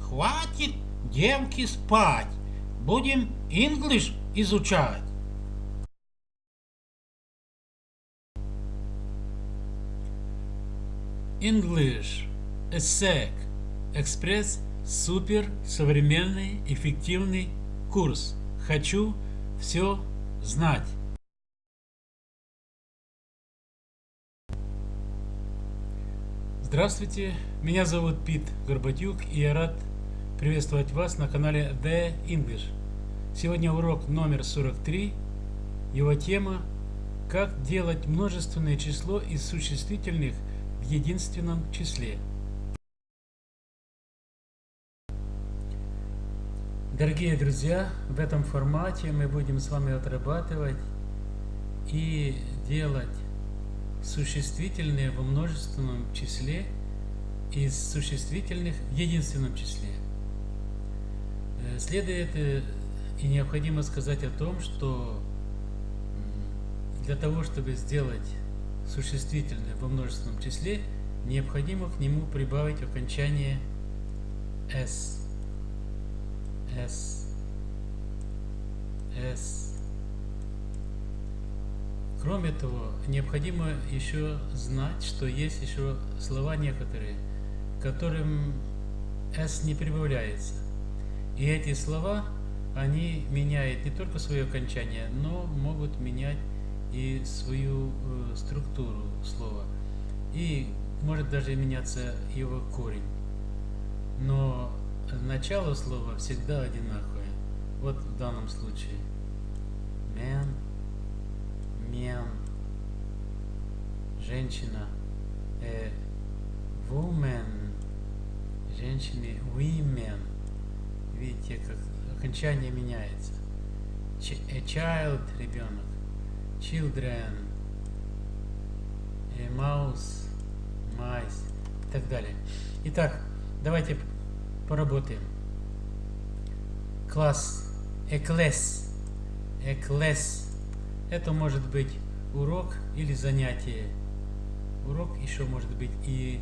Хватит, девки, спать. Будем English изучать. English. ESSEC. Экспресс. Супер. Современный. Эффективный курс. Хочу все знать. Здравствуйте, меня зовут Пит Горбатюк и я рад приветствовать вас на канале The English. Сегодня урок номер 43. Его тема «Как делать множественное число из существительных в единственном числе». Дорогие друзья, в этом формате мы будем с вами отрабатывать и делать существительные во множественном числе из существительных в единственном числе. Э, следует и необходимо сказать о том, что для того, чтобы сделать существительное во множественном числе, необходимо к нему прибавить окончание s. s. s. Кроме того, необходимо еще знать, что есть еще слова некоторые, которым s не прибавляется. И эти слова, они меняют не только свое окончание, но могут менять и свою э, структуру слова. И может даже меняться его корень. Но начало слова всегда одинаковое. Вот в данном случае. Man men, женщина, a woman, женщины, women. Видите, как окончание меняется. A child, ребенок, children, a mouse, mice и так далее. Итак, давайте поработаем. Класс, a class, a class это может быть урок или занятие. Урок еще может быть и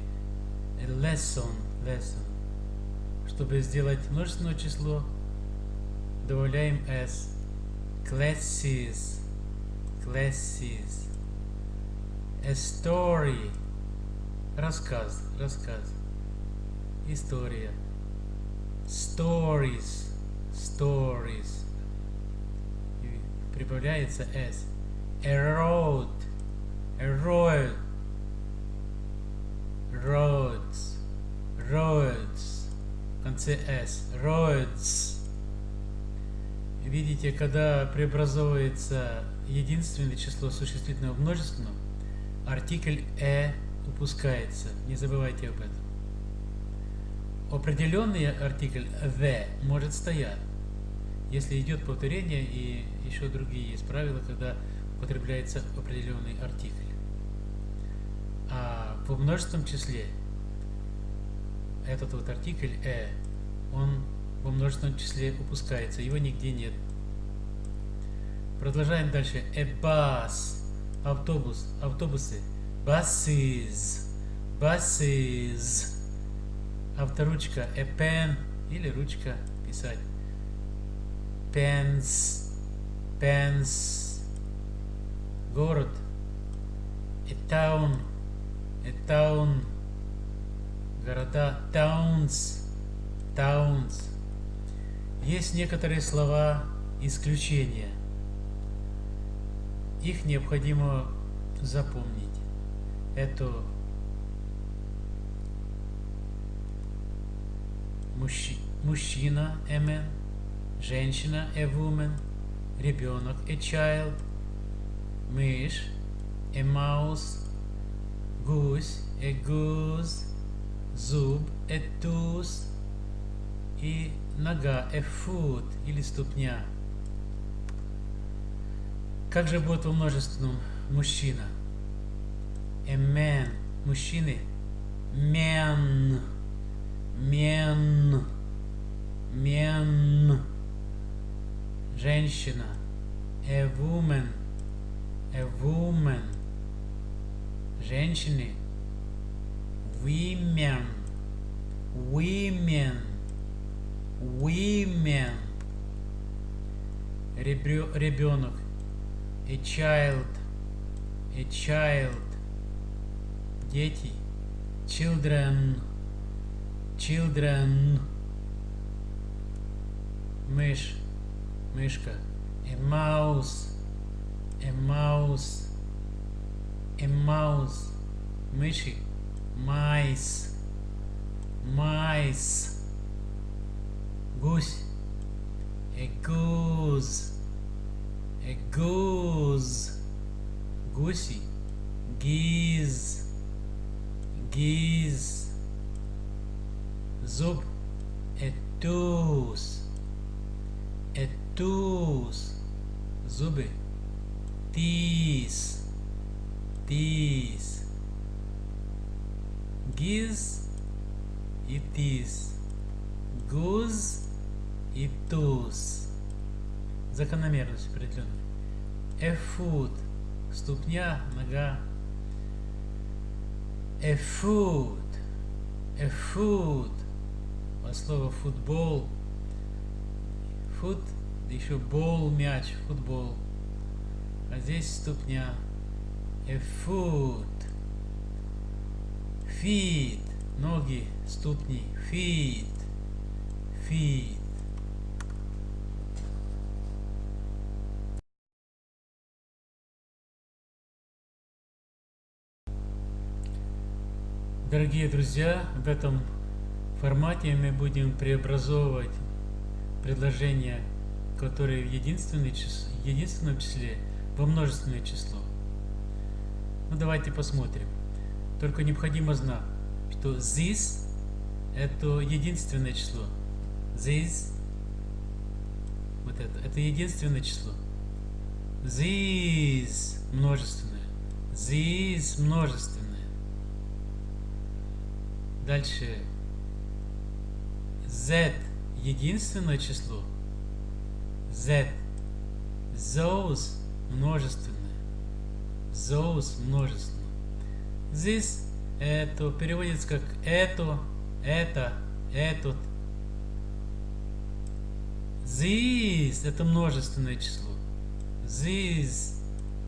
lesson, lesson. Чтобы сделать множественное число, добавляем s. Classes, classes. A story, рассказ, рассказ. История. Stories, stories прибавляется s. A road, roads, roads, в конце s, roads. Видите, когда преобразовывается единственное число существительного в множественном, артикль «э» упускается. Не забывайте об этом. Определенный артикль «the» может стоять если идет повторение и еще другие есть правила, когда употребляется определенный артикль. А в множественном числе этот вот артикль «э», он во множественном числе упускается, его нигде нет. Продолжаем дальше. Bus, автобус, автобусы. Buses, buses. Авторучка. Pen или ручка писать pens, pens, город, a town, a town, города, towns, towns. Есть некоторые слова исключения. Их необходимо запомнить. Это мужчина, мужчина, man, женщина a woman, ребенок a child, мышь a mouse, гусь a goose, зуб a tooth и нога a foot или ступня. Как же будет во множественном мужчина? A man, мужчины, men, men, men женщина, a woman, a woman. Женщины. Women. Women. Women. Ребенок. A child. A child. Дети. Children. Children. Мышь. Мышка. A mouse. A mouse. A mouse. Мыши. Mice. Mice. Гусь. Закономерность определенная. Foot. Ступня, нога. A foot. От слова футбол. Фут, еще бол, мяч, футбол. А здесь ступня. Foot. Feet. Ноги, ступни. Feet. Feet. Дорогие друзья, в этом формате мы будем преобразовывать предложения, которые в единственное число, единственном числе во множественное число. Ну давайте посмотрим. Только необходимо знать, что this это единственное число. This вот это, это единственное число. This множественное. This множественное. Дальше. Z единственное число. Z. Those множественное. Those множественное. This это переводится как это, это, этот. This это множественное число. This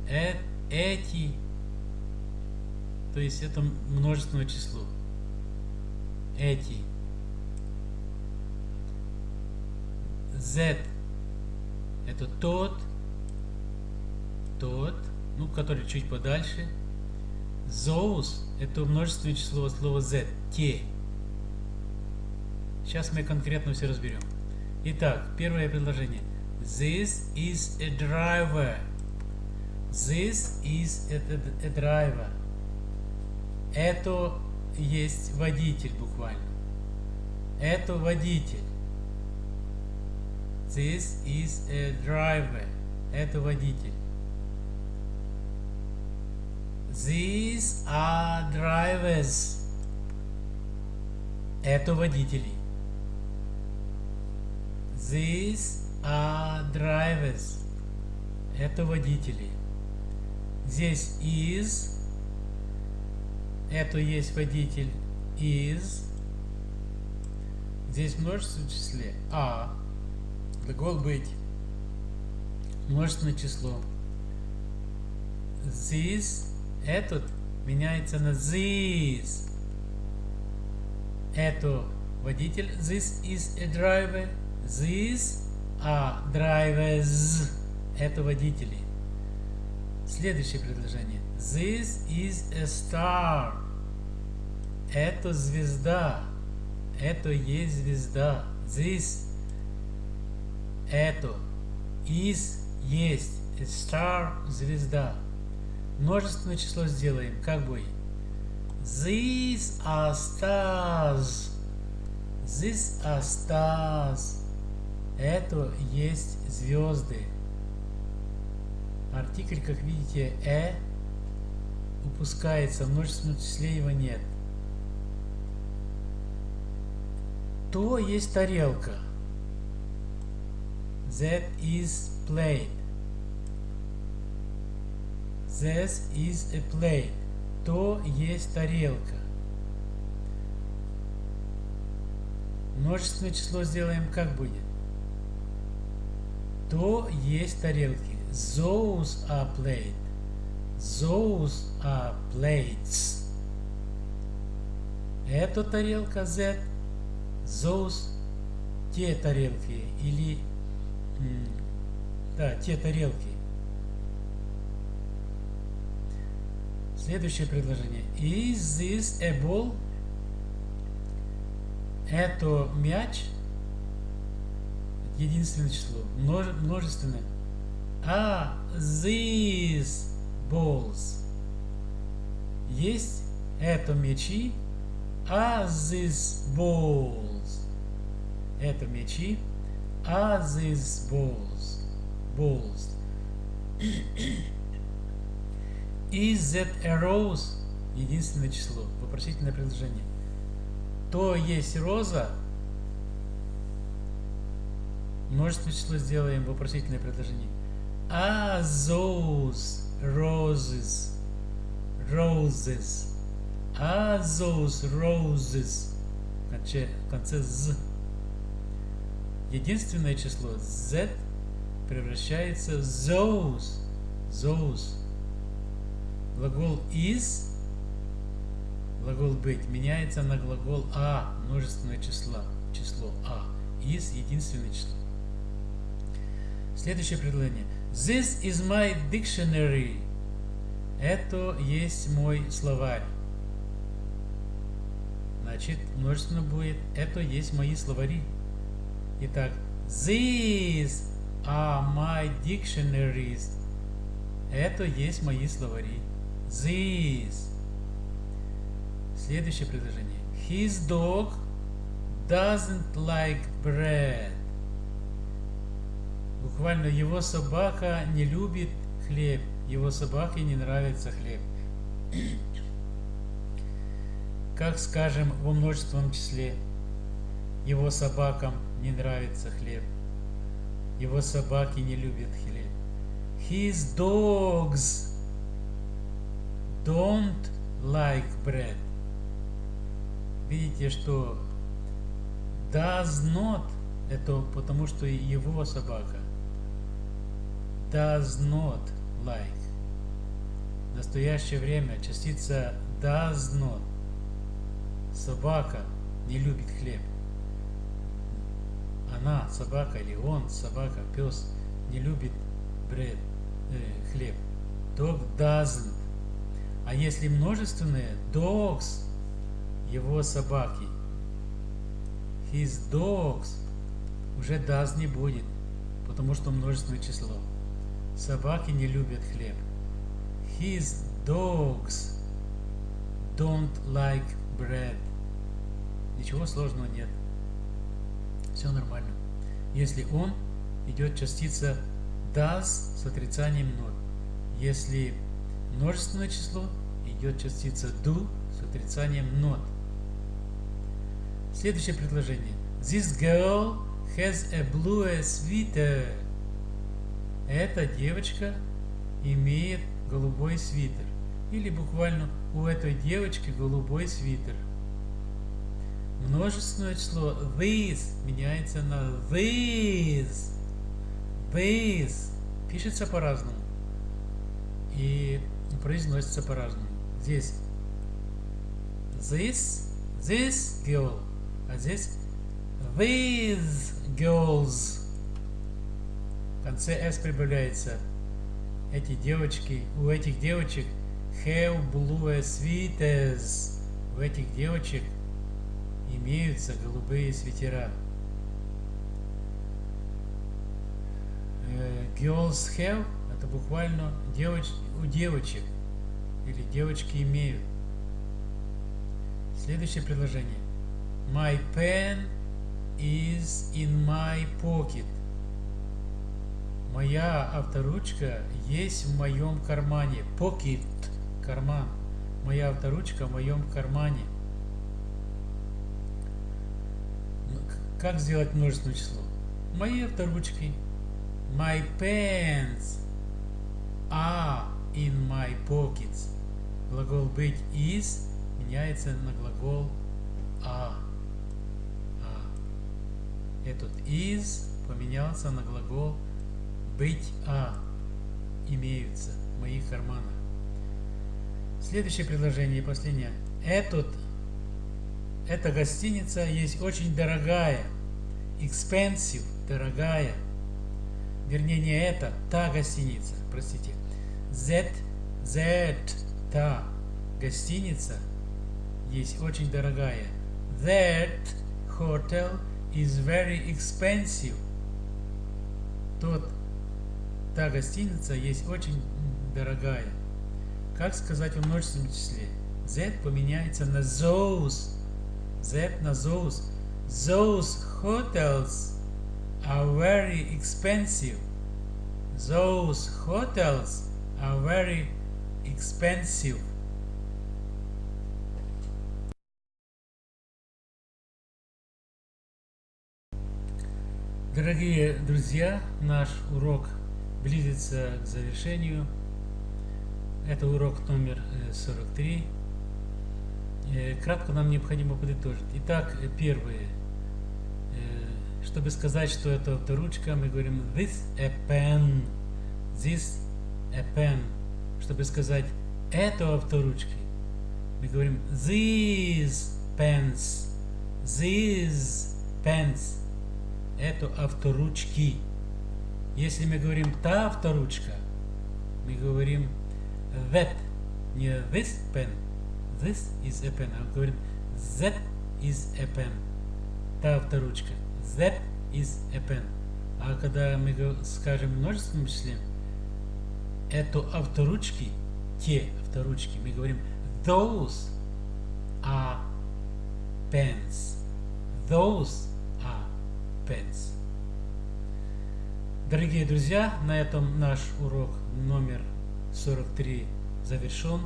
э, эти. То есть это множественное число эти. Z это тот, тот, ну, который чуть подальше. Those это множественное число слова Z, те. Сейчас мы конкретно все разберем. Итак, первое предложение. This is a driver. This is a, a, a driver. Это есть водитель буквально. Это водитель. This is a driver. Это водитель. These are drivers. Это водители. These are drivers. Это водители. Здесь is это есть водитель is. Здесь множество числе а. Глагол быть. Множественное число. This, этот меняется на this. Это водитель. This is a driver. This are drivers. Это водители. Следующее предложение. This is a star. Это звезда. Это есть звезда. This. Это. Is. Есть. A star. Звезда. Множественное число сделаем. Как бы. These are stars. These are stars. Это есть звезды. Артикль, как видите, э упускается, в множественном числе его нет. То есть тарелка. That is plate. This is a plate. То есть тарелка. Множественное число сделаем как будет? То есть тарелки. Those are plate. Those are plates. Это тарелка Z. Those те тарелки или да, те тарелки. Следующее предложение. Is this a ball? Это мяч. Единственное число. Множественное. А these balls. Есть это мячи. А these balls. Это мячи. А these balls. Balls. Is that a rose? Единственное число. Вопросительное предложение. То есть роза. Множественное число сделаем вопросительное предложение. Are those roses? Roses. Are those roses? В конце, в конце з. Единственное число z превращается в those. Those. Глагол is, глагол быть, меняется на глагол а, множественное число, число а. Is – единственное число. Следующее предложение. This is my dictionary. Это есть мой словарь. Значит, множественно будет. Это есть мои словари. Итак, these are my dictionaries. Это есть мои словари. These. Следующее предложение. His dog doesn't like bread. Буквально его собака не любит хлеб. Его собаке не нравится хлеб. Как скажем во множественном числе. Его собакам не нравится хлеб. Его собаки не любят хлеб. His dogs don't like bread. Видите, что does not это потому что его собака. Does not like. В настоящее время частица does not. Собака не любит хлеб. Она, собака или он, собака, пес, не любит bread, э, хлеб. Dog doesn't а если множественные, dogs, его собаки. His dogs уже does не будет, потому что множественное число. Собаки не любят хлеб. His dogs don't like bread. Ничего сложного нет. Все нормально. Если он, идет частица does с отрицанием 0. Если множественное число идет частица do с отрицанием not. Следующее предложение. This girl has a blue sweater. Эта девочка имеет голубой свитер. Или буквально у этой девочки голубой свитер. Множественное число this меняется на this. This пишется по-разному. И произносится по-разному. Здесь this, this girl, а здесь these girls. В конце s прибавляется. Эти девочки, у этих девочек have blue sweaters. У этих девочек имеются голубые свитера. Girls have это буквально девоч, у девочек или девочки имеют. Следующее предложение. My pen is in my pocket. Моя авторучка есть в моем кармане. Pocket – карман. Моя авторучка в моем кармане. Ну, как сделать множественное число? Мои авторучки. My pens are in my глагол быть is меняется на глагол а. Этот is поменялся на глагол быть а. Имеются в моих карманах. Следующее предложение, последнее. Этот, эта гостиница есть очень дорогая. Expensive, дорогая. Вернее, не это, та гостиница, простите. That, that, та гостиница есть очень дорогая. That hotel is very expensive. Тот, та гостиница есть очень дорогая. Как сказать в множественном числе? That поменяется на those. That на those. Those hotels are very expensive. Those hotels are very expensive. Дорогие друзья, наш урок близится к завершению. Это урок номер 43. Э, э, кратко нам необходимо подытожить. Итак, первое. Чтобы сказать, что это авторучка, мы говорим this a pen. This a pen. Чтобы сказать это авторучки, мы говорим these pens. These pens это авторучки. Если мы говорим та авторучка, мы говорим that, не this pen, this is a pen, а говорим that is a pen, та авторучка, that is a pen. А когда мы скажем множественном числе, это авторучки, те авторучки, мы говорим those are pens, those pence. Дорогие друзья, на этом наш урок номер 43 завершен.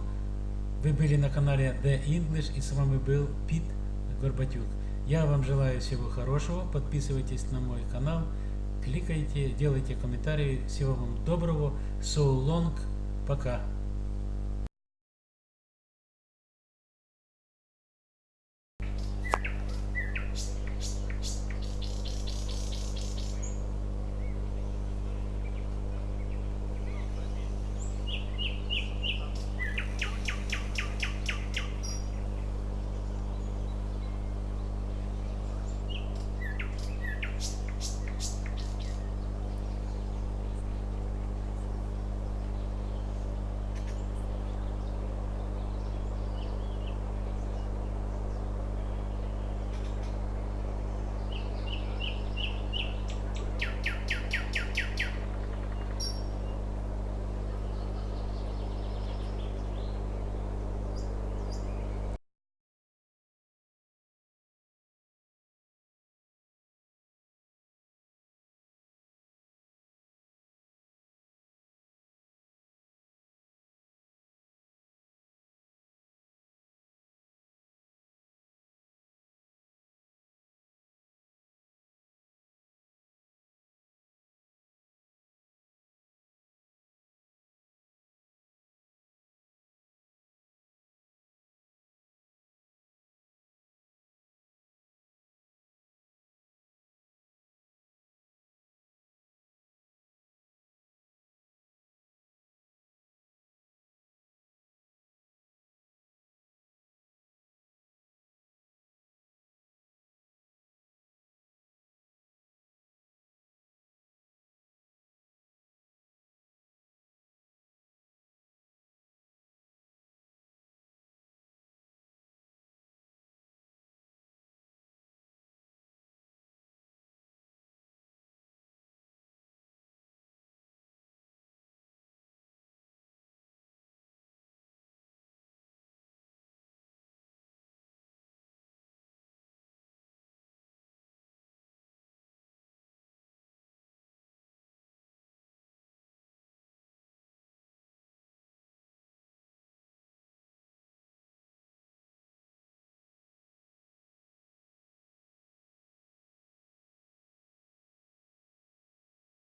Вы были на канале The English и с вами был Пит Горбатюк. Я вам желаю всего хорошего. Подписывайтесь на мой канал, кликайте, делайте комментарии. Всего вам доброго. So long. Пока.